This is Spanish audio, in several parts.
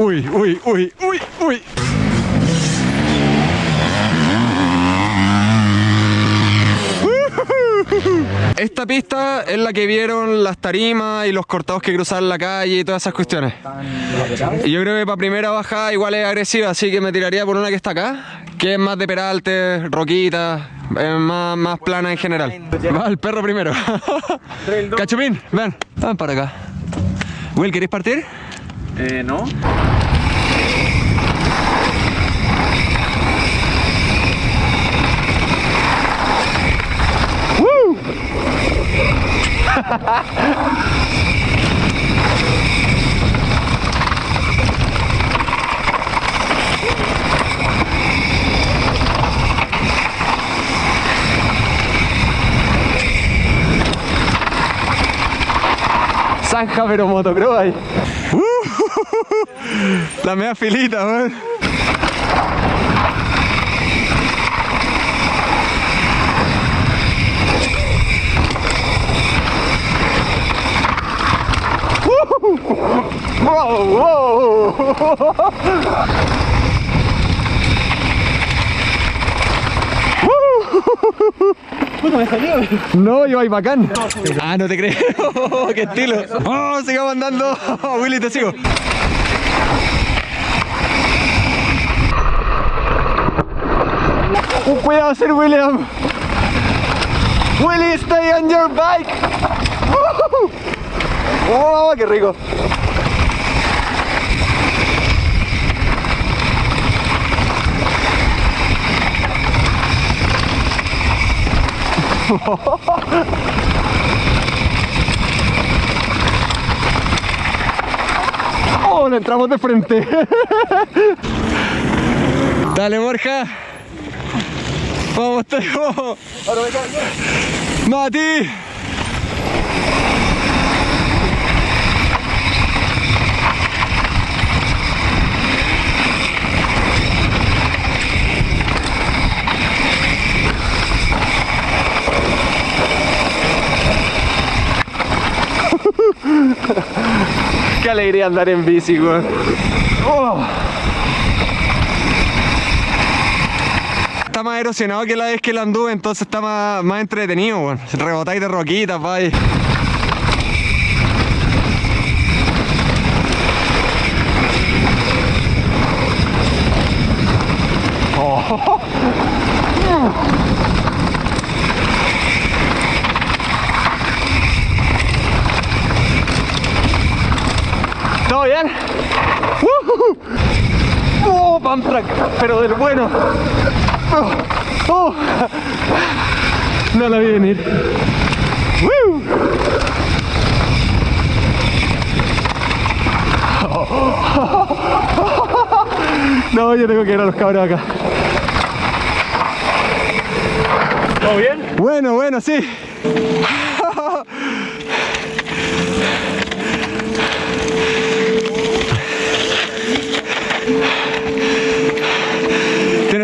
Uy, uy, uy, uy, uy. Esta pista es la que vieron las tarimas y los cortados que cruzaban la calle y todas esas cuestiones. Y yo creo que para primera bajada igual es agresiva, así que me tiraría por una que está acá, que es más de peralte, roquita, es más, más plana en general. Va el perro primero. Cachupín, ven, ven para acá. Will, ¿queréis partir? Eh, no. Zanja pero motocross ahí. La media filita, weón. Wow. No, yo ahí bacán. Ah, no te creo. Qué estilo. Oh, sigamos andando. Willy, te sigo. Oh, cuidado, Sir William. Willy, stay on your bike. Oh, qué rico. Oh, le entramos de frente. Dale, Borja. Vamos, Teo. Mati. Qué alegría andar en bici, güey. Oh. Está más erosionado que la vez que la anduve, entonces está más, más entretenido, güey. Rebotáis de roquitas, vaya. ¿Todo bien? ¡Uh! ¡Oh, pump track! Pero del bueno. ¡Oh! ¡Oh! No la vi venir. ¡Woo! No, yo tengo que ir a los cabros acá. ¿Todo bien? Bueno, bueno, sí.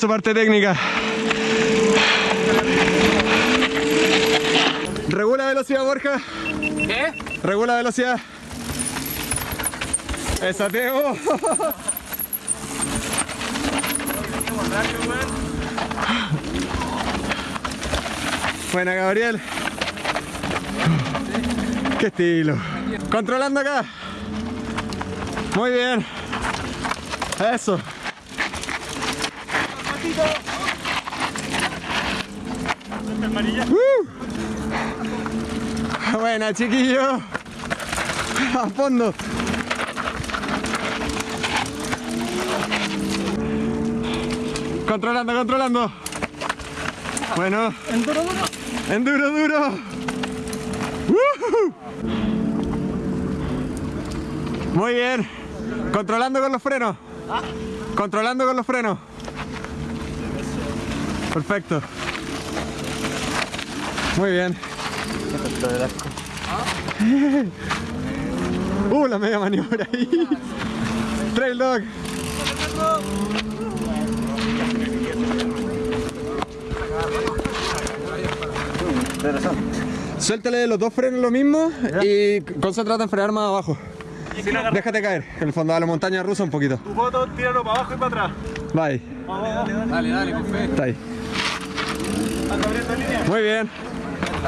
Su parte técnica. Regula velocidad, Borja. ¿Qué? Regula velocidad. Esa Teo. Buena, Gabriel. Qué estilo. Controlando acá. Muy bien. Eso. Uh. Buena, chiquillo. A fondo. Controlando, controlando. Bueno. Enduro duro. Enduro duro. Muy bien. Controlando con los frenos. Controlando con los frenos. Perfecto. Muy bien. Uh, la media maniobra ahí. Trail dog. Suéltale los dos frenos lo mismo y concéntrate en frenar más abajo. Déjate caer, en el fondo de la montaña rusa un poquito. Tu foto, tíralo para abajo y para atrás. Bye. Dale, dale, con fe. Está ahí. Muy bien.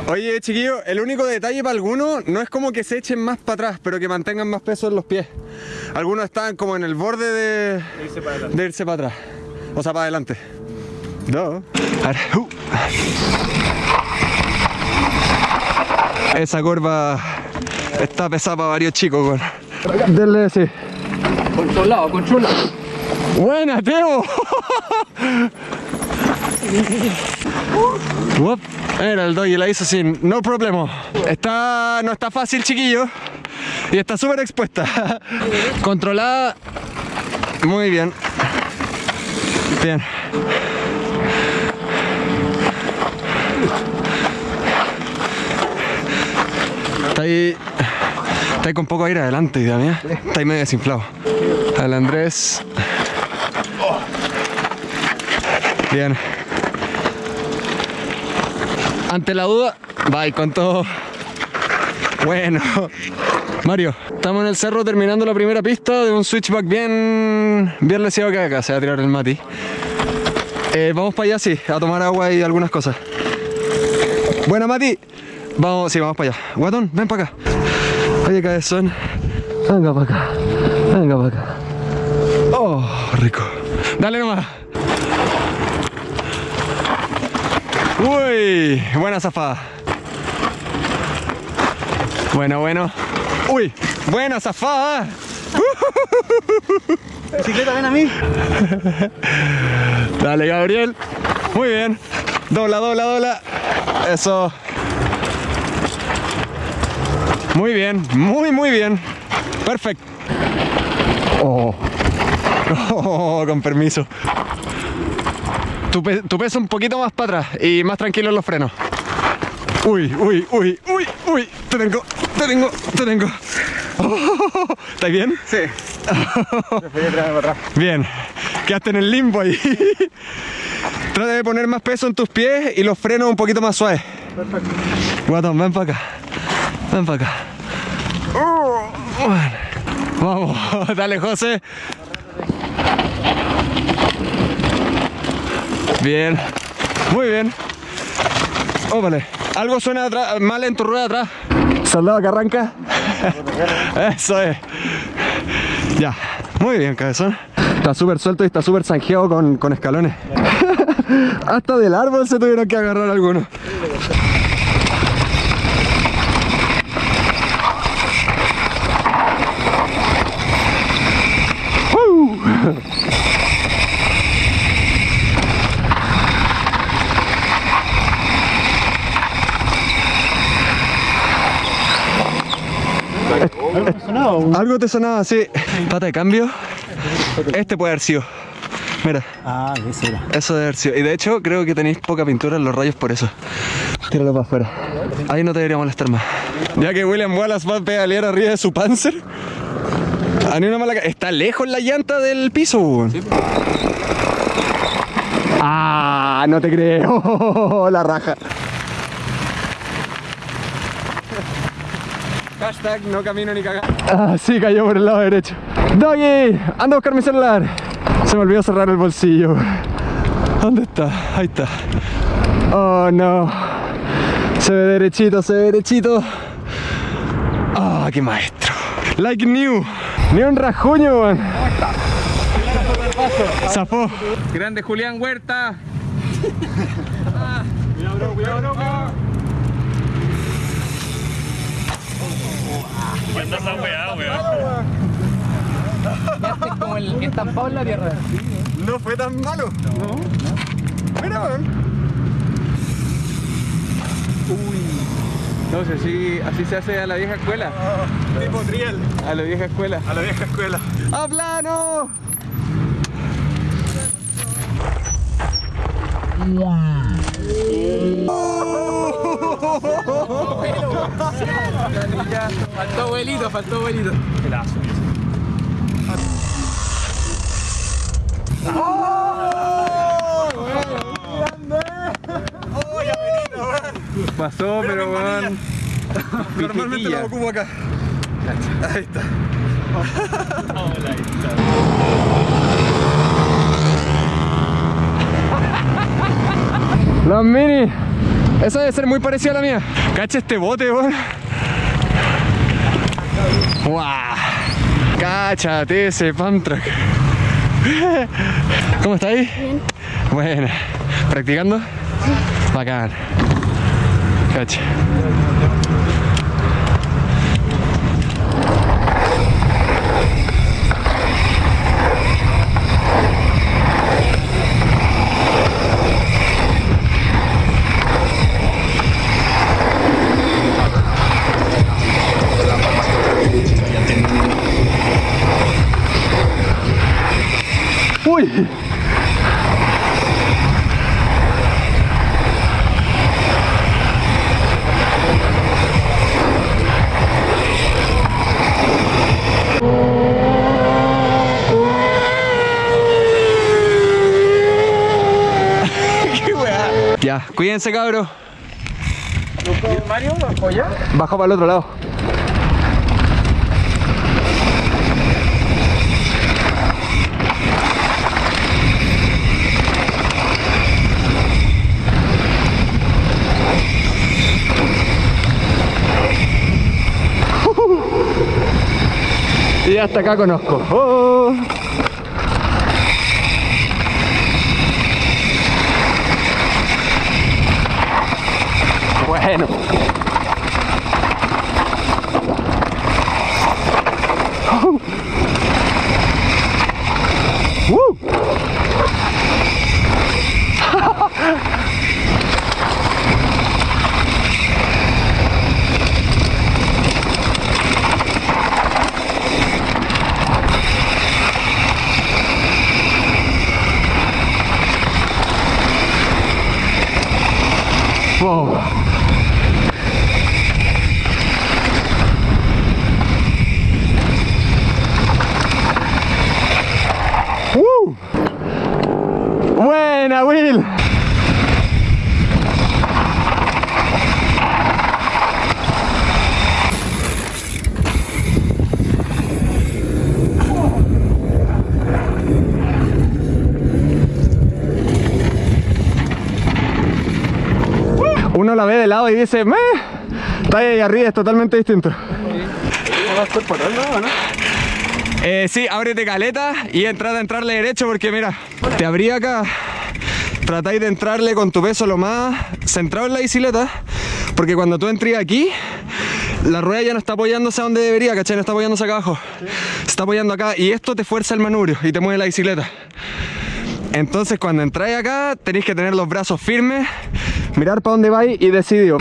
Oye, chiquillo, el único detalle para algunos no es como que se echen más para atrás, pero que mantengan más peso en los pies. Algunos están como en el borde de, Irse para atrás. de irse para atrás. O sea, para adelante. No. Ver, uh. Esa curva está pesada para varios chicos, weón. Denle sí. Controlado, controlado. Buena, Teo. Uop, Era el doggy, la hizo sin no problema. Está, no está fácil, chiquillo. Y está súper expuesta. Controlada. Muy bien. Bien. Está ahí. Está ahí con poco aire adelante, idea mía. Está ahí medio desinflado. Al Andrés. Bien. Ante la duda, bye con todo. Bueno. Mario, estamos en el cerro terminando la primera pista de un switchback bien, bien leseado que acá. Se va a tirar el Mati. Eh, vamos para allá, sí, a tomar agua y algunas cosas. Buena, Mati. Vamos, sí, vamos para allá. Guatón, ven para acá. Oye, cabezón. Venga para acá. Venga para acá. Oh, rico. Dale nomás. Uy, buena zafada. Bueno, bueno. Uy, buena zafada. Bicicleta, ven a mí. Dale, Gabriel. Muy bien. Dobla, dobla, dobla. Eso. Muy bien, muy, muy bien. Perfecto. Oh. Oh, con permiso. Tu, pe- un poquito más para atrás y más tranquilo en los frenos. Uy, uy, uy, uy, uy. Te tengo, te tengo, te tengo. Oh, ¿Estás bien? Sí. Bien, quedaste en el limbo ahí. Trata de poner más peso en tus pies y los frenos un poquito más suaves. Perfecto. Guatón, ven para acá. Ven para acá. Uh, bueno. Vamos, dale José. Bien, muy bien. Óvale, algo suena atrás- mal en tu rueda atrás. Soldado que arranca. Eso es. Ya, muy bien, cabezón. Está súper suelto y está súper zanjeado con, con escalones. Hasta del árbol se tuvieron que agarrar algunos. Algo te sonaba así. Pata de cambio. Este puede haber sido. Mira, Ah, ese era. eso debe haber sido. Y de hecho, creo que tenéis poca pintura en los rayos por eso. Tíralo para afuera. Ahí no te debería molestar más. Ya que William Wallace va a pedalear arriba de su Panzer. A ni una mala ca- Está lejos la llanta del piso, weón. Ah, no te creo. la raja. Hashtag no camino ni cagar. Ah, sí, cayó por el lado derecho. Doggy, anda a buscar mi celular. Se me olvidó cerrar el bolsillo. ¿Dónde está? Ahí está. Oh, no. Se ve derechito, se ve derechito. Ah, qué maestro. Like new. Ni un rajuño, weón. Zafó. Grande Julián Huerta. como el estampado en la tierra. No fue tan malo. No. Mira, weón. No sé, así, así se hace a la vieja escuela. Tipo triel. A la vieja escuela. A la vieja escuela. ¡A plano! Faltó abuelito, faltó abuelito. Pasó, pero weón. Normalmente lo ocupo acá. Ahí está. Los mini. Esa debe ser muy parecida a la mía. Cacha este bote, weón. ¡Guau! Cáchate ese Pamtrack. ¿Cómo está ahí? Bien. Bueno. ¿Practicando? Sí. Bacán. Cacha. Cuídense cabros. Mario bajó ya? Bajo para el otro lado. Y hasta acá conozco. Oh. Bueno. Woo. Whoa. Woo. Buena, Will. Uno la ve de y dice, "Meh, está ahí arriba, es totalmente distinto. Eh, sí, ábrete caleta y entrad a entrarle derecho porque mira, te abrí acá. Tratáis de entrarle con tu peso lo más centrado en la bicicleta, porque cuando tú entres aquí, la rueda ya no está apoyándose a donde debería, ¿cachai? No está apoyándose acá abajo. Se está apoyando acá y esto te fuerza el manubrio y te mueve la bicicleta. Entonces cuando entráis acá, tenéis que tener los brazos firmes, mirar para dónde vais y decidir.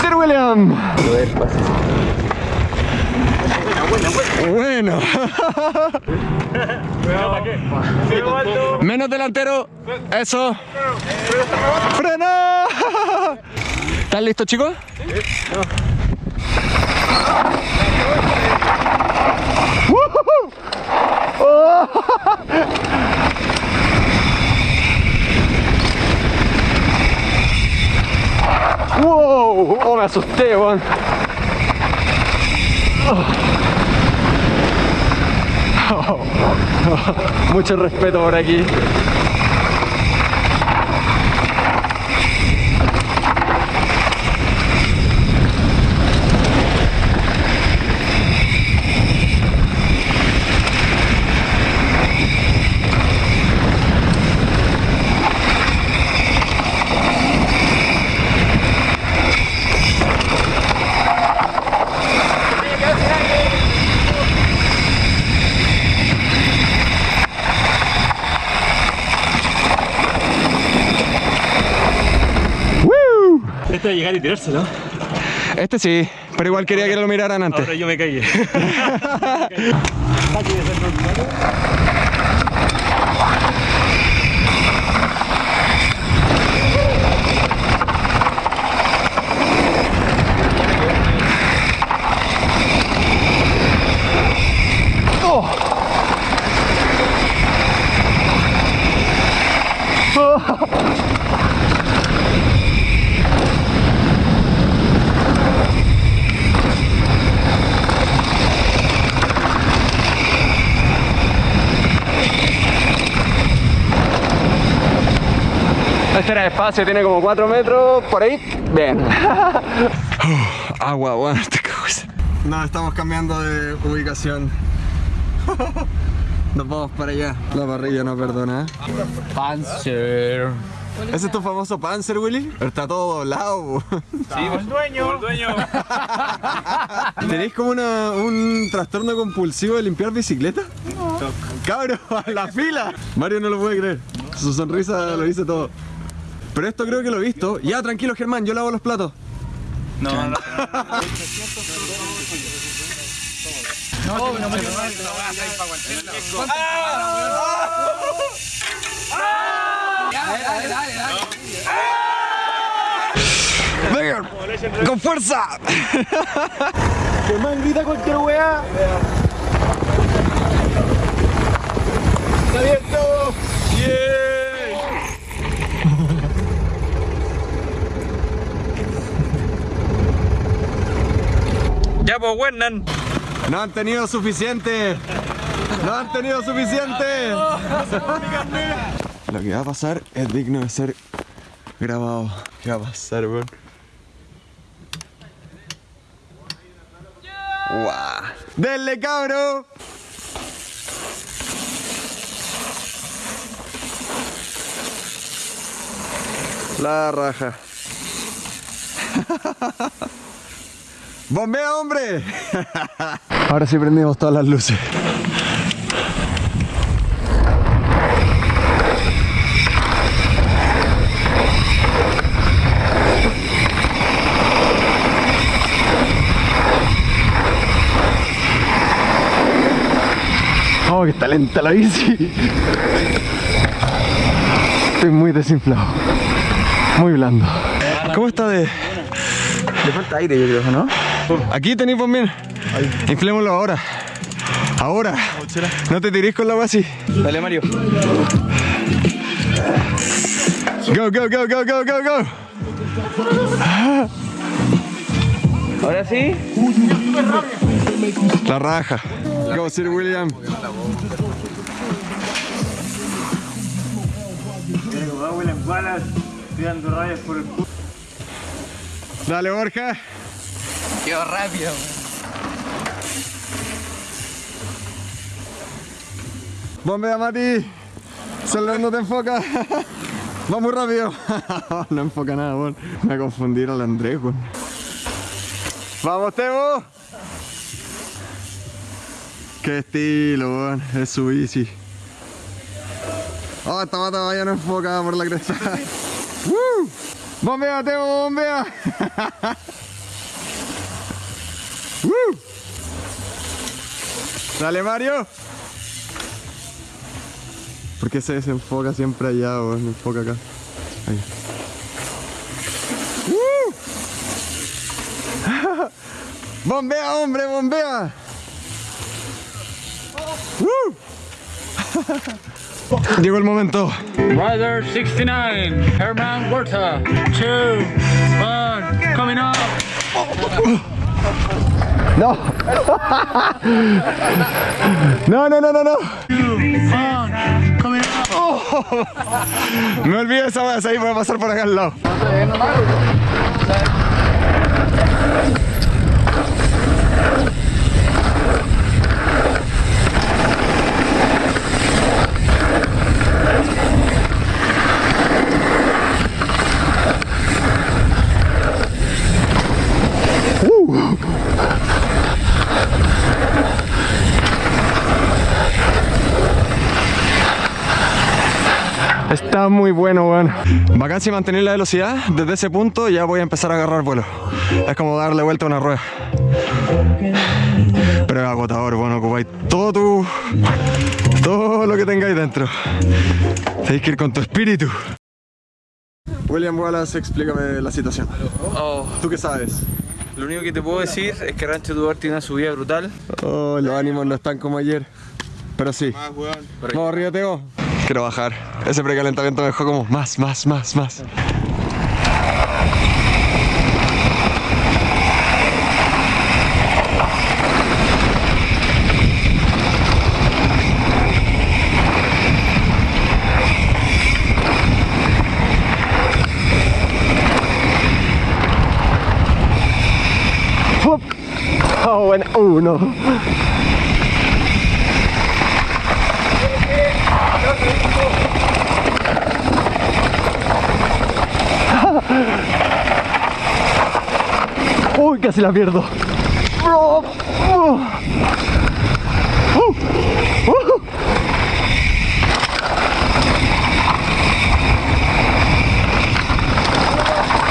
Sir William. Bueno. Menos delantero. Eso. ¡Freno! ¿Están listos, chicos? ¡Oh! ¡Wow! ¡Oh, me asusté, weón! Oh. Mucho respeto por aquí. llegar y tirárselo. Este sí, pero igual quería que lo miraran antes. Ahora yo me caí. oh. Era despacio, tiene como 4 metros, por ahí. Bien. agua, bueno, te. No, estamos cambiando de ubicación. Nos vamos para allá. La parrilla no perdona. Panzer. ¿Ese es tu famoso Panzer, Willy? Está todo doblado. Sí, el dueño. El dueño. ¿Tenéis como una- un trastorno compulsivo de limpiar bicicleta? No. Cabro, a la fila. Mario no lo puede creer. Su sonrisa lo dice todo. Pero esto creo que lo he visto. Ya, tranquilo, Germán, yo lavo los platos. No, no, ¡Venga! ¡Con fuerza! Germán grita cualquier weá. ¡Está abierto! No han tenido suficiente. No han tenido suficiente. Lo que va a pasar es digno de ser grabado. ¿Qué va a pasar, weón? ¡Guau! ¡Denle, cabro! La raja. ¡Bombea, hombre! Ahora sí prendimos todas las luces. Oh, que está lenta la bici. Estoy muy desinflado. Muy blando. ¿Cómo está de...? Le falta aire, yo creo, ¿no? Aquí tenéis bombien. Inflémoslo ahora. Ahora. No te tirís con la agua así. Dale, Mario. Go, go, go, go, go, go, go. Ahora sí. La raja. Go, Sir William. Dale, Borja. Quedó rápido. Bombea, Mati. Celular no te enfoca. Va muy rápido. no enfoca nada, weón. Me confundieron al Andrés, weón. ¡Vamos, Tebo! Qué estilo, weón. Es su bici. Oh, esta mata vaya no enfoca por la cresta. ¡Woo! ¡Bombea, Tebo, bombea! Dale, Mario. ¿Por qué se desenfoca siempre allá o no enfoca acá? Ahí. ¡Uh! ¡Bombea, hombre, bombea! ¡Uh! Llegó el momento. Rider 69. Herman Huerta. 2, 1. Coming up. No. No, no, no, no, no. Oh. Me olvidé esa vez, ahí voy a pasar por acá al lado. Está muy bueno, weón. Bacán si mantener la velocidad, desde ese punto ya voy a empezar a agarrar vuelo. Es como darle vuelta a una rueda. Pero es agotador, bueno, ocupáis todo tu. todo lo que tengáis dentro. Tenéis que ir con tu espíritu. William Wallace, explícame la situación. Oh, ¿Tú qué sabes? lo único que te puedo decir es que Rancho Tubar tiene una subida brutal. Oh, los ánimos no están como ayer. Pero sí. Vamos arriba, Teo. Quiero bajar. Ese precalentamiento me dejó como más, más, más, más. Oh, bueno. Uh, Uy, casi la pierdo.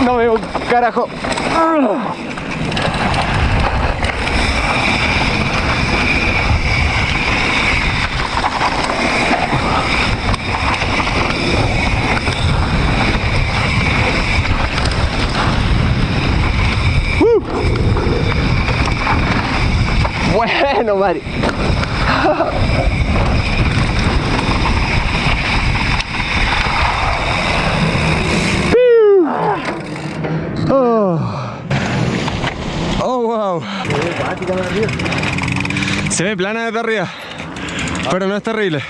No veo un carajo. Bueno, Mari. Oh. Oh, wow. Se ve plana desde arriba, pero no es terrible.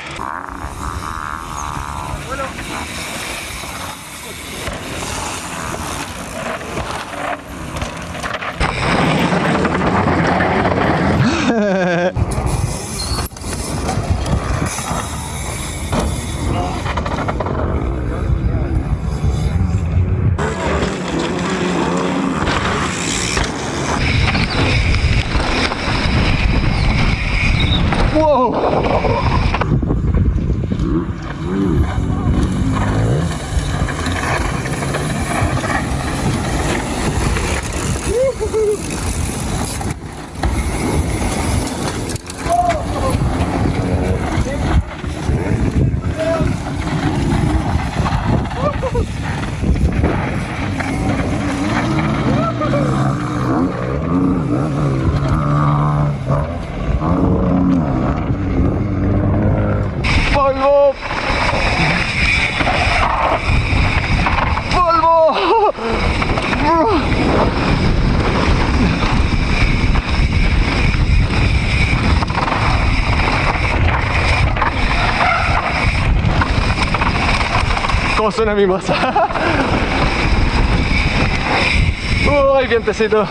¿Cómo suena mi masa? ¡Uy, vientecito!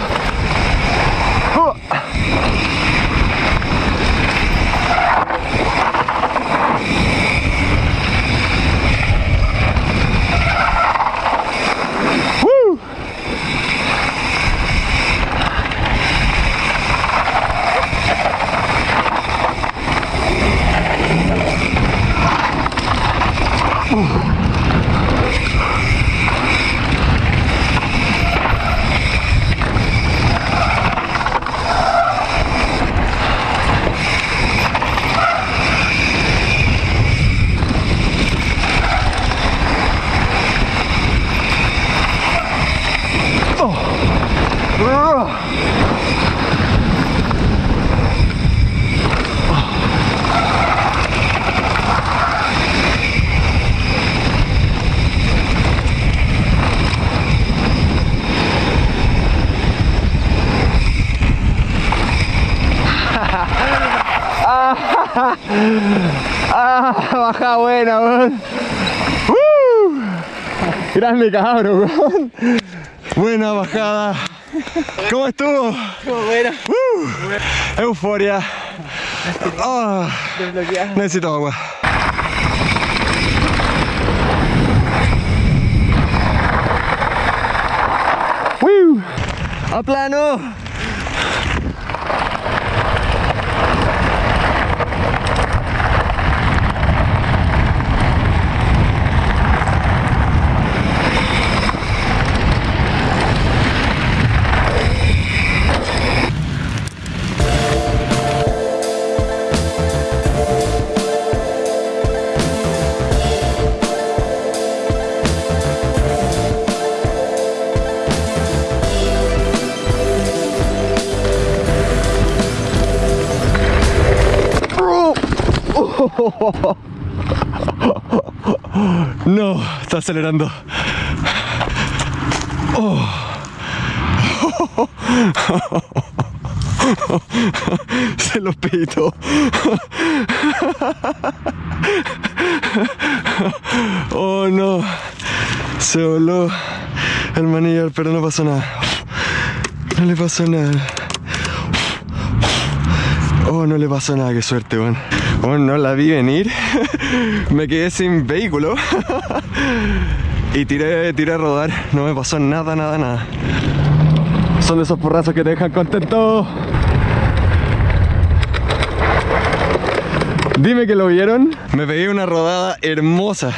Ah, baja buena, weón. ¡Uh! Grande cabro, weón. Buena bajada. ¿Cómo estuvo? Bueno, Uh, euforia. Ah, necesito agua. ¡Woo! ¡A plano! Está acelerando. Oh. Se los pito. Oh no. Se voló el manillar, pero no pasó nada. No le pasó nada. Oh, no le pasó nada, qué suerte, weón. Oh, no la vi venir. me quedé sin vehículo. y tiré, tiré a rodar. No me pasó nada, nada, nada. Son de esos porrazos que te dejan contento. Dime que lo vieron. Me pegué una rodada hermosa.